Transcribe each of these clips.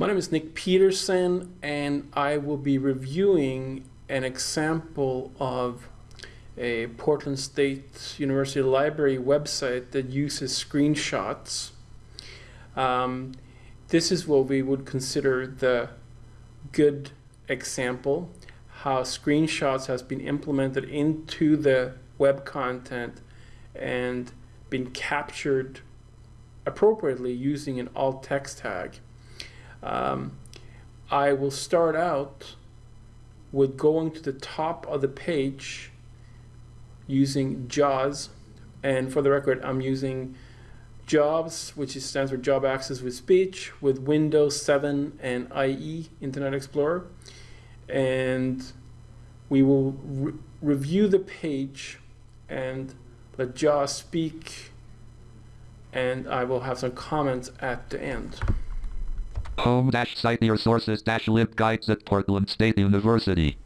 My name is Nick Peterson, and I will be reviewing an example of a Portland State University Library website that uses screenshots. Um, this is what we would consider the good example, how screenshots has been implemented into the web content and been captured appropriately using an alt text tag. Um, I will start out with going to the top of the page using JAWS. And for the record, I'm using JAWS, which stands for Job Access with Speech, with Windows 7 and IE, Internet Explorer. And we will re review the page and let JAWS speak. And I will have some comments at the end. Home dash cite your sources dash lib guides at Portland State University.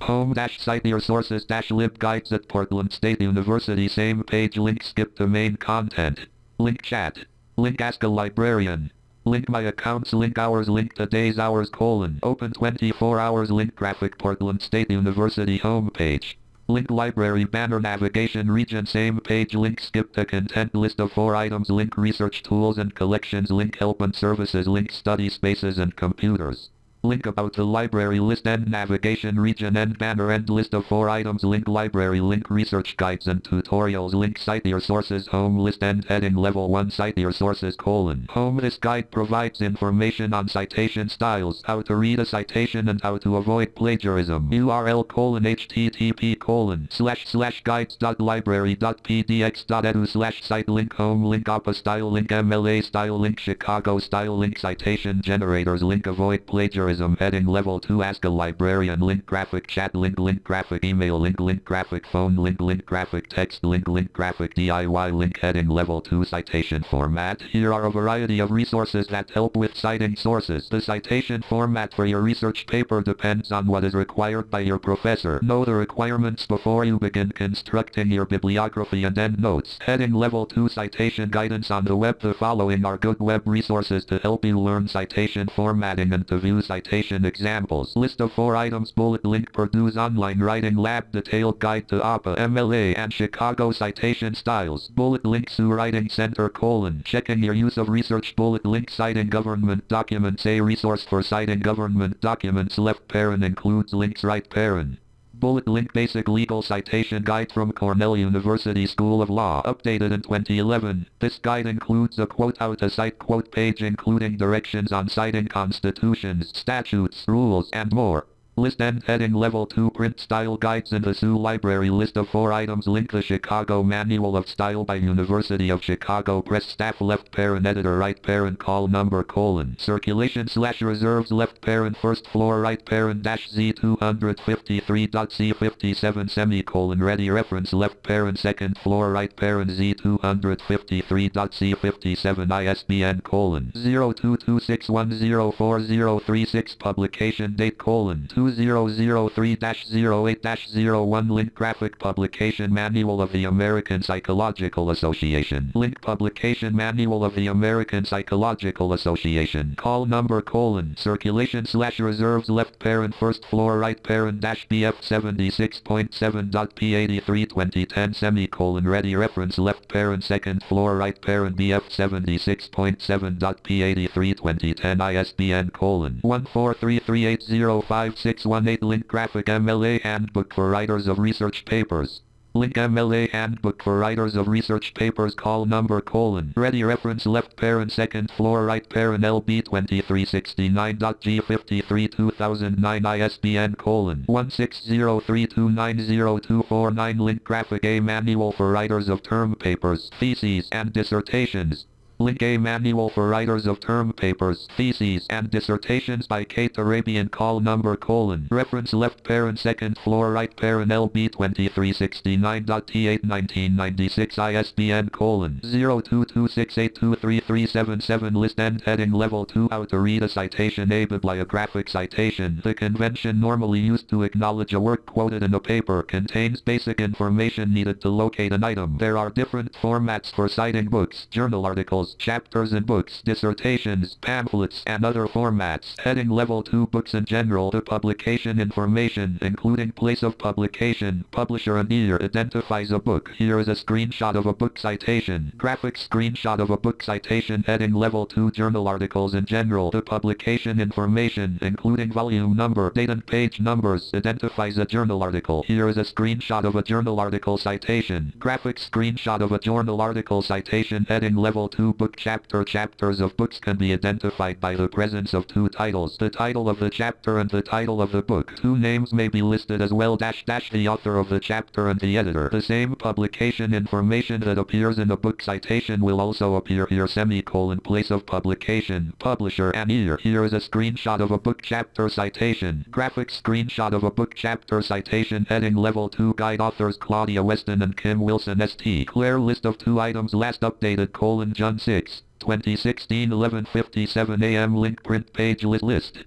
Home dash cite your sources dash lib guides at Portland State University. Same page link skip to main content. Link chat. Link ask a librarian. Link my accounts link hours link today's hours colon open 24 hours link graphic Portland State University homepage. Link library banner navigation region same page link skip the content list of four items link research tools and collections link help and services link study spaces and computers. Link about the library list and navigation region and banner and list of four items. Link library link research guides and tutorials. Link cite your sources home list and heading level 1 cite your sources colon. Home this guide provides information on citation styles how to read a citation and how to avoid plagiarism. Url colon http colon slash slash guides dot library dot pdx dot edu slash cite link home link APA style link mla style link chicago style link citation generators. Link avoid plagiarism heading level 2 ask a librarian link graphic chat link link graphic email link link graphic phone link link graphic text link link graphic DIY link heading level 2 citation format. Here are a variety of resources that help with citing sources. The citation format for your research paper depends on what is required by your professor. Know the requirements before you begin constructing your bibliography and endnotes. Heading level 2 citation guidance on the web. The following are good web resources to help you learn citation formatting and to view citation citation examples. List of four items bullet link Purdue's online writing lab detailed guide to APA MLA and Chicago citation styles. Bullet link Sioux Writing Center colon. Checking your use of research bullet link citing government documents. A resource for citing government documents left parent includes links right parent. Bullet link Basic Legal Citation Guide from Cornell University School of Law updated in 2011. This guide includes a quote out to cite quote page including directions on citing constitutions, statutes, rules, and more. List and heading level 2 print style guides in the Sioux library list of 4 items link the Chicago Manual of Style by University of Chicago Press staff left parent editor right parent call number colon circulation slash reserves left parent first floor right parent dash Z253.C57 semicolon ready reference left parent second floor right parent Z253.C57 ISBN colon 0226104036 publication date colon 2 2003-08-01 Link Graphic Publication Manual of the American Psychological Association. Link Publication Manual of the American Psychological Association. Call number colon Circulation slash reserves left parent first floor right parent dash BF 76.7.P83 2010 semicolon ready reference left parent second floor right parent BF 76.7.P83 2010 ISBN colon 1433805 618 Link Graphic MLA Handbook for Writers of Research Papers. Link MLA Handbook for Writers of Research Papers Call number colon. Ready reference left parent second floor right parent LB 2369.G53 2009 ISBN colon. 1603290249 Link Graphic A Manual for Writers of Term Papers, Theses and Dissertations Link A Manual for Writers of Term Papers, Theses, and Dissertations by Kate Turabian Call number colon. Reference left parent second floor right parent LB 2369.T8 1996 ISBN colon 0226823377 List end heading level 2 How to read a citation A bibliographic citation. The convention normally used to acknowledge a work quoted in a paper contains basic information needed to locate an item. There are different formats for citing books, journal articles, chapters and books, dissertations, pamphlets, and other formats. Heading Level 2 Books in general. The publication information, including place of publication, publisher and year, identifies a book. Here is a screenshot of a book citation. Graphic screenshot of a book citation. Heading Level 2 Journal articles in general. The publication information, including volume number, date and page numbers, identifies a journal article. Here is a screenshot of a journal article citation. Graphic screenshot of a journal article citation. Heading Level 2 Book Chapter Chapters of books can be identified by the presence of two titles. The title of the chapter and the title of the book. Two names may be listed as well dash dash the author of the chapter and the editor. The same publication information that appears in a book citation will also appear here semicolon place of publication, publisher and year. Here is a screenshot of a book chapter citation. Graphic screenshot of a book chapter citation heading level 2 guide authors Claudia Weston and Kim Wilson St. Clair list of two items last updated colon John 6. 2016 11:57 a.m. link print page list.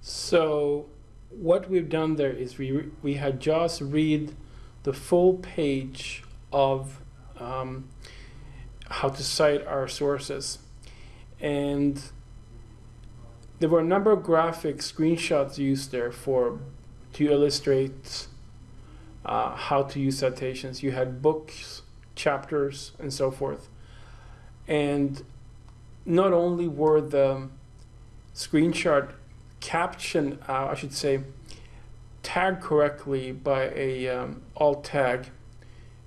So what we've done there is we we had just read the full page of um, how to cite our sources, and there were a number of graphic screenshots used there for to illustrate uh, how to use citations. You had books, chapters, and so forth, and not only were the screenshot caption, uh, I should say, tagged correctly by a um, alt tag.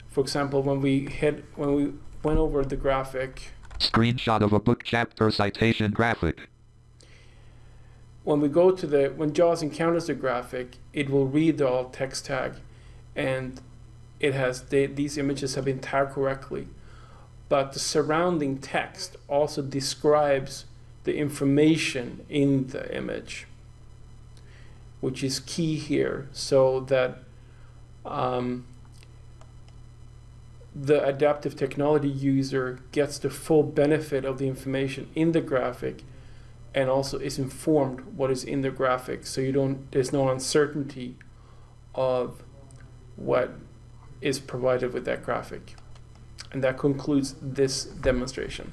For example, when we hit when we went over the graphic, Screenshot of a book chapter citation graphic. when we go to the when JAWS encounters the graphic, it will read the alt text tag, and it has the, these images have been tagged correctly, but the surrounding text also describes the information in the image, which is key here, so that um, the adaptive technology user gets the full benefit of the information in the graphic and also is informed what is in the graphic. So you don't there's no uncertainty of what is provided with that graphic and that concludes this demonstration